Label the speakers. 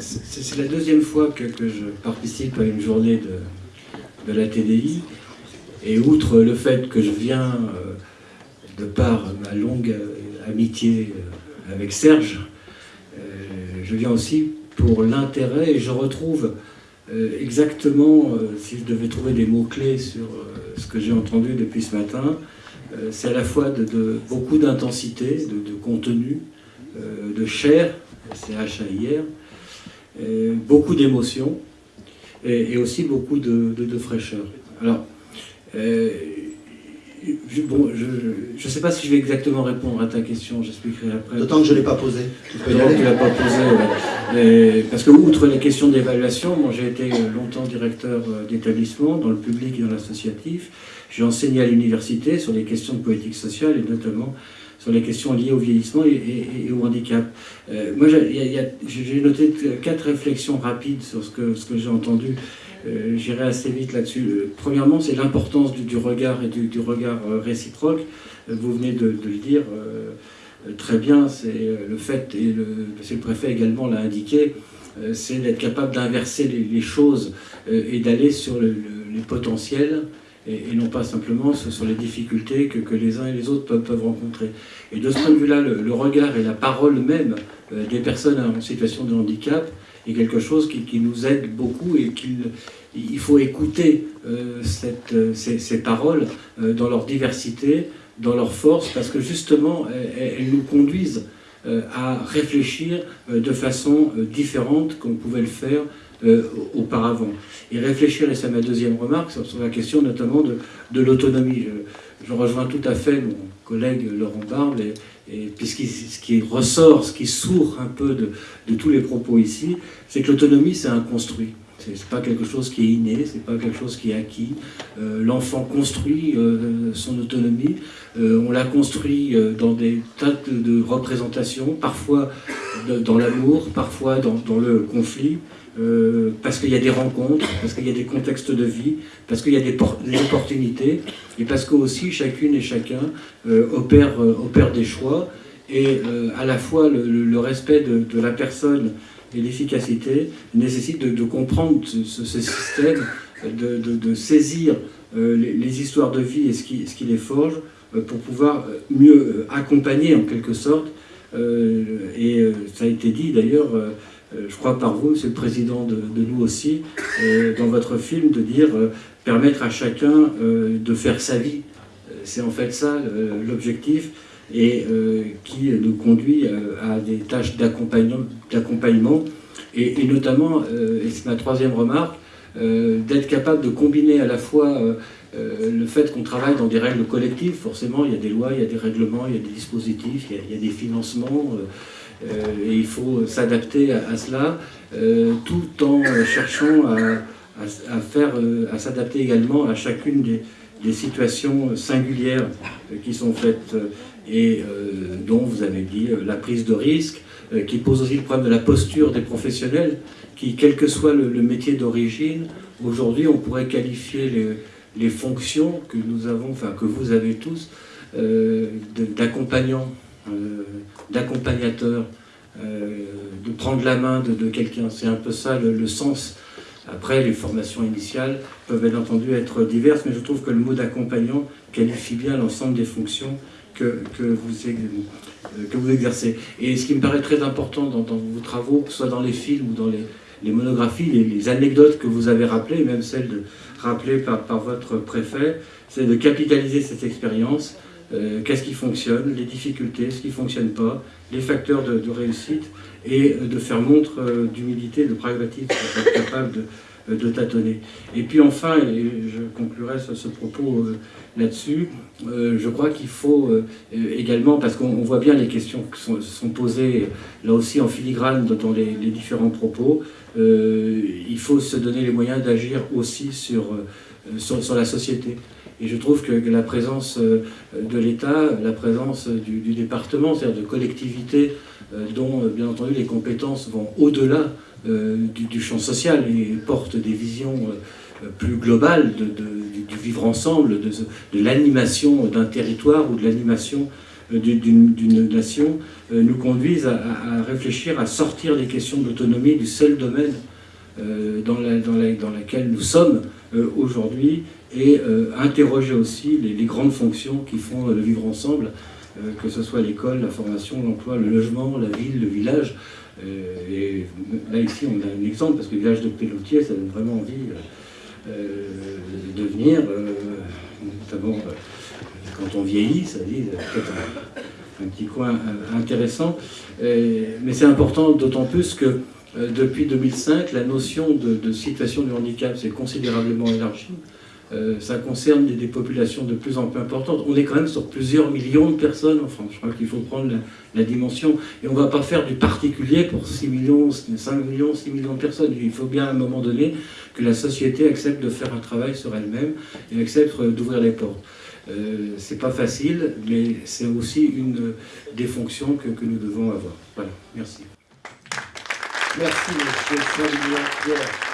Speaker 1: c'est la deuxième fois que, je participe à une journée de, de, la TDI. Et outre le fait que je viens, de par ma longue amitié avec Serge, je viens aussi pour l'intérêt et je retrouve exactement, si je devais trouver des mots-clés sur ce que j'ai entendu depuis ce matin, c'est à la fois de, beaucoup d'intensité, de, contenu, de chair, c'est H-A-I-R, beaucoup d'émotions et, aussi beaucoup de, fraîcheur. Alors, euh, je, bon, je ne sais pas si je vais exactement répondre à ta question, j'expliquerai après.
Speaker 2: D'autant que je ne l'ai pas posé.
Speaker 1: Tu l'as pas posé, Parce que, outre les questions d'évaluation, moi j'ai été longtemps directeur euh, d'établissement dans le public et dans l'associatif. J'ai enseigné à l'université sur les questions de politique sociale et notamment sur les questions liées au vieillissement et, au handicap. Euh, moi, j'ai noté quatre réflexions rapides sur ce que, j'ai entendu. Euh, j'irai assez vite là-dessus. Euh, premièrement, c'est l'importance du, regard et du, regard réciproque. Vous venez de, le dire très bien, c'est le fait, et le, le préfet également l'a indiqué, c'est d'être capable d'inverser les, choses et d'aller sur les potentiels et, non pas simplement sur les difficultés que, les uns et les autres peuvent, rencontrer. Et de ce point de vue-là, le, regard et la parole même euh, des personnes en situation de handicap est quelque chose qui, nous aide beaucoup et qu'il il faut écouter euh, euh, ces, paroles dans leur diversité, dans leur force, parce que justement, elles, nous conduisent à réfléchir de façon différente qu'on pouvait le faire euh, auparavant. Et réfléchir, et c'est ma deuxième remarque, sur, la question notamment de, de l'autonomie. Je, rejoins tout à fait mon collègue Laurent Barbe, et, et puisqu'il, ce qui ressort, ce qui sourd un peu de, de tous les propos ici, c'est que l'autonomie, c'est un construit. C'est pas quelque chose qui est inné, c'est pas quelque chose qui est acquis. Euh, l'enfant construit euh, son autonomie. on la construit dans des tas de, représentations, parfois dans l'amour, parfois dans, le conflit. Euh, parce qu'il y a des rencontres, parce qu'il y a des contextes de vie, parce qu'il y a des, opportunités, et parce que aussi chacune et chacun euh, euh, opère, des choix, et à la fois le, respect de, la personne et l'efficacité nécessite de, comprendre ce, système, de, saisir les, histoires de vie et ce qui, les forge, pour pouvoir mieux accompagner en quelque sorte, et ça a été dit d'ailleurs, euh, je crois par vous, Monsieur le Président, de, nous aussi, euh, dans votre film, de dire euh, permettre à chacun de faire sa vie. C'est en fait ça l'objectif et qui nous conduit à des tâches d'accompagnement et, notamment, et c'est ma troisième remarque, d'être capable de combiner à la fois le fait qu'on travaille dans des règles collectives, forcément il y a des lois, il y a des règlements, il y a des dispositifs, il y a des financements, euh, et il faut s'adapter à, cela, euh, tout en cherchant à, faire, euh, à s'adapter également à chacune des, situations singulières qui sont faites et dont vous avez dit la prise de risque, qui pose aussi le problème de la posture des professionnels, qui, quel que soit le, métier d'origine, aujourd'hui on pourrait qualifier les, fonctions que nous avons, enfin que vous avez tous, d'accompagnants euh, d'accompagnateur, euh, de prendre la main de, quelqu'un. C'est un peu ça le, sens. Après, les formations initiales peuvent bien entendu être diverses, mais je trouve que le mot d'accompagnant qualifie bien l'ensemble des fonctions que, que, vous, euh, que vous exercez. Et ce qui me paraît très important dans, vos travaux, que ce soit dans les films ou dans les, monographies, les, anecdotes que vous avez rappelées, même celles de, rappelées par, par votre préfet, c'est de capitaliser cette expérience euh, qu'est-ce qui fonctionne, les difficultés, ce qui ne fonctionne pas, les facteurs de, réussite, et de faire montre euh, d'humilité, de pragmatisme, pour être capable de, tâtonner. Et puis enfin, et je conclurai ce, propos euh, là-dessus, je crois qu'il faut également, parce qu'on voit bien les questions qui sont, posées là aussi en filigrane dans les, différents propos, il faut se donner les moyens d'agir aussi sur, sur la société. Et je trouve que, la présence euh, de l'État, la présence du, département, c'est-à-dire de collectivités euh, dont, euh, bien entendu, les compétences vont au-delà du, champ social et portent des visions plus globales du vivre ensemble, de, l'animation d'un territoire ou de l'animation d'une nation nous conduisent à, réfléchir, à sortir les questions d'autonomie du seul domaine dans, la, nous sommes aujourd'hui et interroger aussi les, grandes fonctions qui font le vivre ensemble, que ce soit l'école, la formation, l'emploi, le logement, la ville, le village. et là ici on a un exemple parce que le village de Péloutier ça donne vraiment envie euh, de devenir, euh, notamment euh, quand on vieillit, ça dit peut-être un, petit coin intéressant. mais c'est important d'autant plus que depuis 2005, la notion de situation de handicap s'est considérablement élargie. Euh, ça concerne des, populations de plus en plus importantes. On est quand même sur plusieurs millions de personnes en France. Je crois qu'il faut prendre la, dimension. Et on ne va pas faire du particulier pour 6 millions, 5 millions, 6 millions de personnes. Il faut bien à un moment donné que la société accepte de faire un travail sur elle-même et accepte d'ouvrir les portes. Euh, c'est pas facile, mais c'est aussi une des fonctions que, nous devons avoir. Voilà, merci. Merci, M. Pierre.